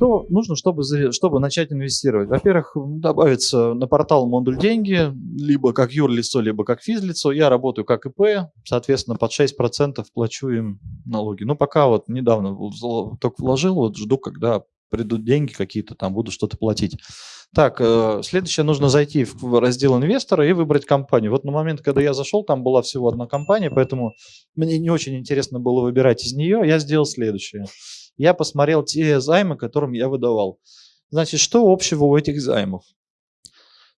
что нужно, чтобы, чтобы начать инвестировать? Во-первых, добавиться на портал модуль деньги, либо как юрлицо, либо как физлицо. Я работаю как ИП, соответственно, под 6% плачу им налоги. Ну, пока вот недавно только вложил, вот жду, когда придут деньги какие-то, там буду что-то платить. Так, э, следующее, нужно зайти в раздел инвестора и выбрать компанию. Вот на момент, когда я зашел, там была всего одна компания, поэтому мне не очень интересно было выбирать из нее. Я сделал следующее. Я посмотрел те займы, которым я выдавал. Значит, что общего у этих займов?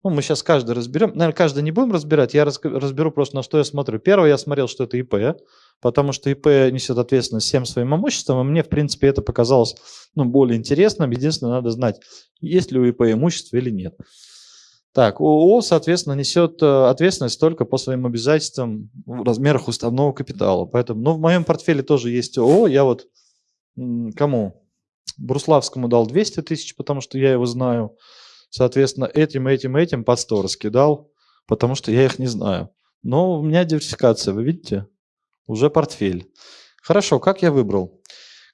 Ну, мы сейчас каждый разберем. Наверное, каждый не будем разбирать. Я разберу просто, на что я смотрю. Первое, я смотрел, что это ИП, потому что ИП несет ответственность всем своим имуществом, и мне, в принципе, это показалось ну, более интересным. Единственное, надо знать, есть ли у ИП имущество или нет. Так, ООО, соответственно, несет э, ответственность только по своим обязательствам в размерах уставного капитала. Поэтому, ну, в моем портфеле тоже есть ООО. Я вот кому? Бруславскому дал 200 тысяч, потому что я его знаю. Соответственно, этим, этим, этим под 100 раскидал, потому что я их не знаю. Но у меня диверсификация, вы видите? Уже портфель. Хорошо, как я выбрал?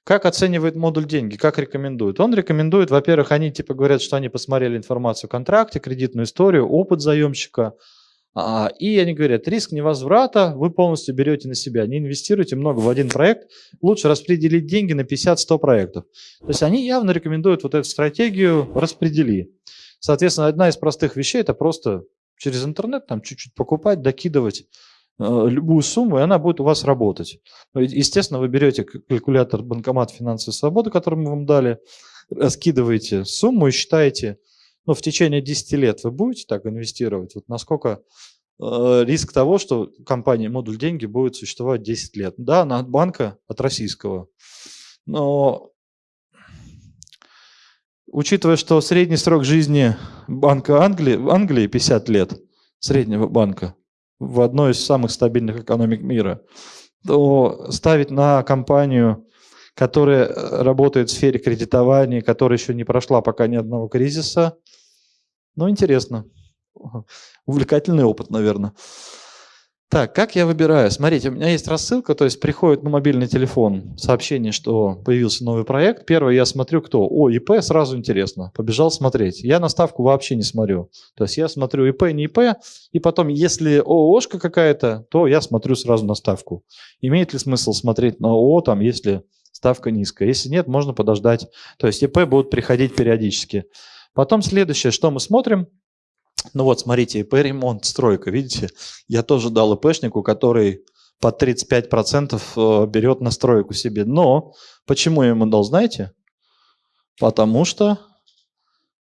Как оценивает модуль деньги? Как рекомендует? Он рекомендует, во-первых, они типа говорят, что они посмотрели информацию о контракте, кредитную историю, опыт заемщика. А, и они говорят, риск невозврата вы полностью берете на себя. Не инвестируете много в один проект. Лучше распределить деньги на 50-100 проектов. То есть они явно рекомендуют вот эту стратегию «распредели». Соответственно, одна из простых вещей – это просто через интернет там чуть-чуть покупать, докидывать э, любую сумму, и она будет у вас работать. Ну, естественно, вы берете калькулятор банкомат финансовой свободы, который мы вам дали, раскидываете сумму и считаете, ну, в течение 10 лет вы будете так инвестировать, вот насколько э, риск того, что компания «Модуль деньги» будет существовать 10 лет. Да, она от банка, от российского. Но Учитывая, что средний срок жизни Банка Англии, в Англии 50 лет, среднего банка, в одной из самых стабильных экономик мира, то ставить на компанию, которая работает в сфере кредитования, которая еще не прошла пока ни одного кризиса, ну, интересно. Увлекательный опыт, наверное. Так, как я выбираю? Смотрите, у меня есть рассылка, то есть приходит на мобильный телефон сообщение, что появился новый проект. Первое, я смотрю, кто. О, ИП, сразу интересно. Побежал смотреть. Я на ставку вообще не смотрю. То есть я смотрю ИП, не ИП, и потом, если ООшка какая-то, то я смотрю сразу на ставку. Имеет ли смысл смотреть на ООО, там, если ставка низкая? Если нет, можно подождать. То есть ИП будут приходить периодически. Потом следующее, что мы смотрим – ну вот, смотрите, ИП ремонт, стройка, видите? Я тоже дал ИПшнику, который по 35% э, берет на стройку себе. Но почему я ему дал, знаете? Потому что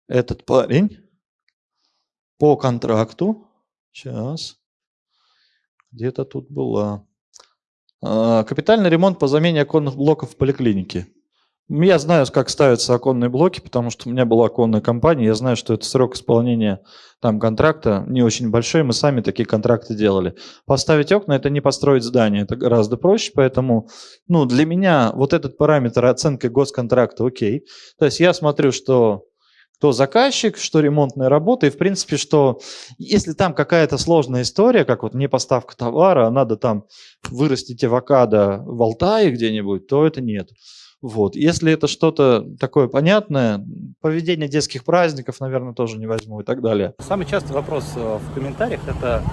этот парень по контракту, сейчас, где-то тут была, э, капитальный ремонт по замене оконных блоков в поликлинике. Я знаю, как ставятся оконные блоки, потому что у меня была оконная компания. Я знаю, что это срок исполнения там контракта не очень большой. Мы сами такие контракты делали. Поставить окна – это не построить здание. Это гораздо проще. Поэтому ну, для меня вот этот параметр оценки госконтракта окей. То есть я смотрю, что кто заказчик, что ремонтная работа, и в принципе, что если там какая-то сложная история, как вот не поставка товара, а надо там вырастить авокадо в Алтае где-нибудь, то это нет. Вот. Если это что-то такое понятное, поведение детских праздников, наверное, тоже не возьму и так далее. Самый частый вопрос э, в комментариях – это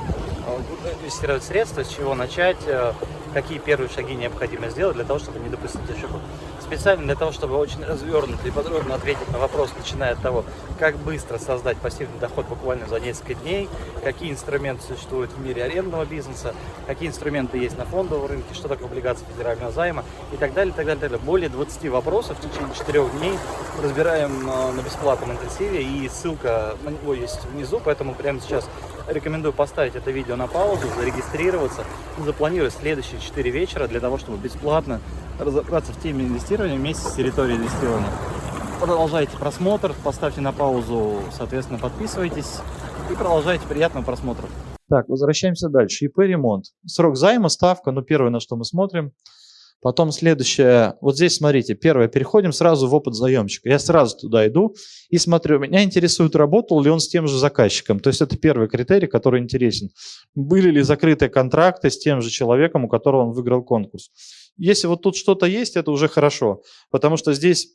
э, инвестировать средства, с чего начать, э, какие первые шаги необходимо сделать для того, чтобы не допустить ошибок специально для того, чтобы очень развернуто и подробно ответить на вопрос, начиная от того, как быстро создать пассивный доход буквально за несколько дней, какие инструменты существуют в мире арендного бизнеса, какие инструменты есть на фондовом рынке, что такое облигации федерального займа и так далее, так далее, так далее. Более 20 вопросов в течение 4 дней разбираем э, на бесплатном интенсиве, и ссылка на него есть внизу, поэтому прямо сейчас рекомендую поставить это видео на паузу, зарегистрироваться запланировать следующие 4 вечера для того, чтобы бесплатно разобраться в теме инвестирования вместе с территорией инвестирования. Продолжайте просмотр, поставьте на паузу, соответственно, подписывайтесь и продолжайте приятного просмотра. Так, возвращаемся дальше. ИП ремонт. Срок займа, ставка, ну первое, на что мы смотрим – Потом следующее, вот здесь смотрите, первое, переходим сразу в опыт заемщика. Я сразу туда иду и смотрю, меня интересует, работал ли он с тем же заказчиком. То есть это первый критерий, который интересен. Были ли закрытые контракты с тем же человеком, у которого он выиграл конкурс. Если вот тут что-то есть, это уже хорошо, потому что здесь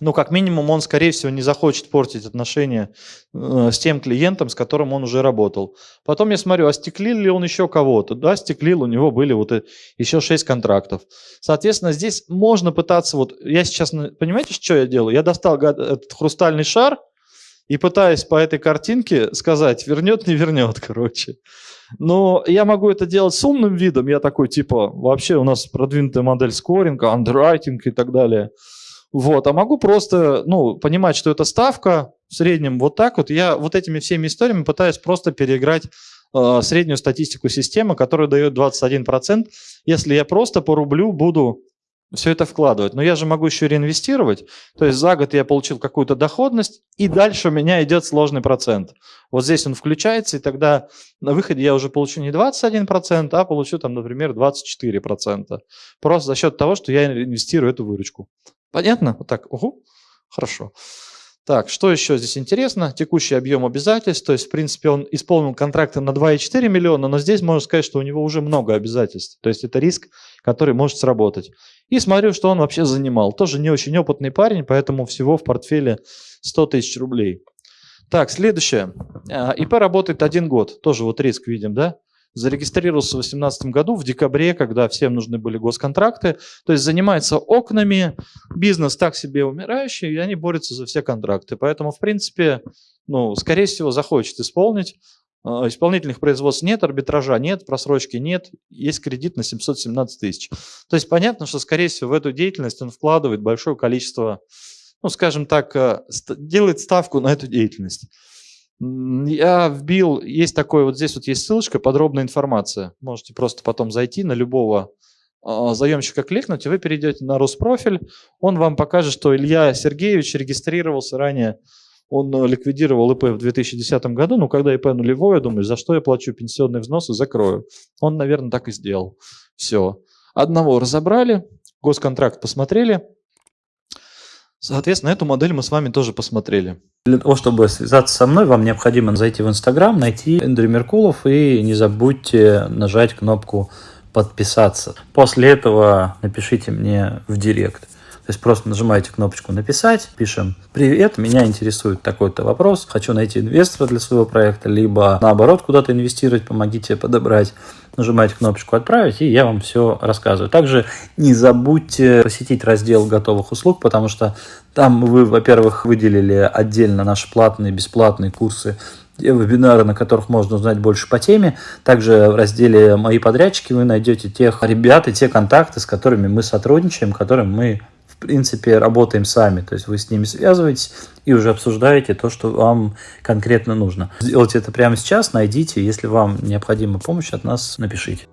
ну, как минимум, он, скорее всего, не захочет портить отношения э, с тем клиентом, с которым он уже работал. Потом я смотрю, остеклил ли он еще кого-то. Да, остеклил, у него были вот еще 6 контрактов. Соответственно, здесь можно пытаться, вот я сейчас, понимаете, что я делаю? Я достал этот хрустальный шар и пытаюсь по этой картинке сказать, вернет, не вернет, короче. Но я могу это делать с умным видом. Я такой, типа, вообще у нас продвинутая модель скоринга, андеррайтинг и так далее. Вот, а могу просто, ну, понимать, что это ставка в среднем вот так вот. Я вот этими всеми историями пытаюсь просто переиграть э, среднюю статистику системы, которая дает 21%, если я просто по рублю буду все это вкладывать. Но я же могу еще реинвестировать. То есть за год я получил какую-то доходность, и дальше у меня идет сложный процент. Вот здесь он включается, и тогда на выходе я уже получу не 21%, а получу там, например, 24%. Просто за счет того, что я инвестирую эту выручку. Понятно? Вот так. Угу. Хорошо. Так, что еще здесь интересно? Текущий объем обязательств, то есть, в принципе, он исполнил контракты на 2,4 миллиона, но здесь можно сказать, что у него уже много обязательств. То есть, это риск, который может сработать. И смотрю, что он вообще занимал. Тоже не очень опытный парень, поэтому всего в портфеле 100 тысяч рублей. Так, следующее. А, ИП работает один год. Тоже вот риск видим, да? Зарегистрировался в 2018 году, в декабре, когда всем нужны были госконтракты. То есть занимается окнами, бизнес так себе умирающий, и они борются за все контракты. Поэтому, в принципе, ну, скорее всего, захочет исполнить. А, исполнительных производств нет, арбитража нет, просрочки нет, есть кредит на 717 тысяч. То есть понятно, что, скорее всего, в эту деятельность он вкладывает большое количество, ну, скажем так, э, делает ставку на эту деятельность. Я вбил, есть такой, вот здесь вот есть ссылочка, подробная информация. Можете просто потом зайти на любого э, заемщика кликнуть, и вы перейдете на Руспрофиль. Он вам покажет, что Илья Сергеевич регистрировался ранее. Он э, ликвидировал ИП в 2010 году, но когда ИП нулевое, думаю, за что я плачу пенсионные взносы, закрою. Он, наверное, так и сделал. Все. Одного разобрали, госконтракт посмотрели, Соответственно, эту модель мы с вами тоже посмотрели. Для того, чтобы связаться со мной, вам необходимо зайти в Инстаграм, найти Эндрю Меркулов и не забудьте нажать кнопку подписаться. После этого напишите мне в директ. То есть просто нажимаете кнопочку «Написать», пишем «Привет, меня интересует такой-то вопрос, хочу найти инвестора для своего проекта», либо наоборот куда-то инвестировать, помогите подобрать. Нажимаете кнопочку «Отправить», и я вам все рассказываю. Также не забудьте посетить раздел готовых услуг, потому что там вы, во-первых, выделили отдельно наши платные, бесплатные курсы те вебинары, на которых можно узнать больше по теме. Также в разделе «Мои подрядчики» вы найдете тех ребят и те контакты, с которыми мы сотрудничаем, которым мы в принципе, работаем сами. То есть вы с ними связываетесь и уже обсуждаете то, что вам конкретно нужно. Сделайте это прямо сейчас, найдите. Если вам необходима помощь от нас, напишите.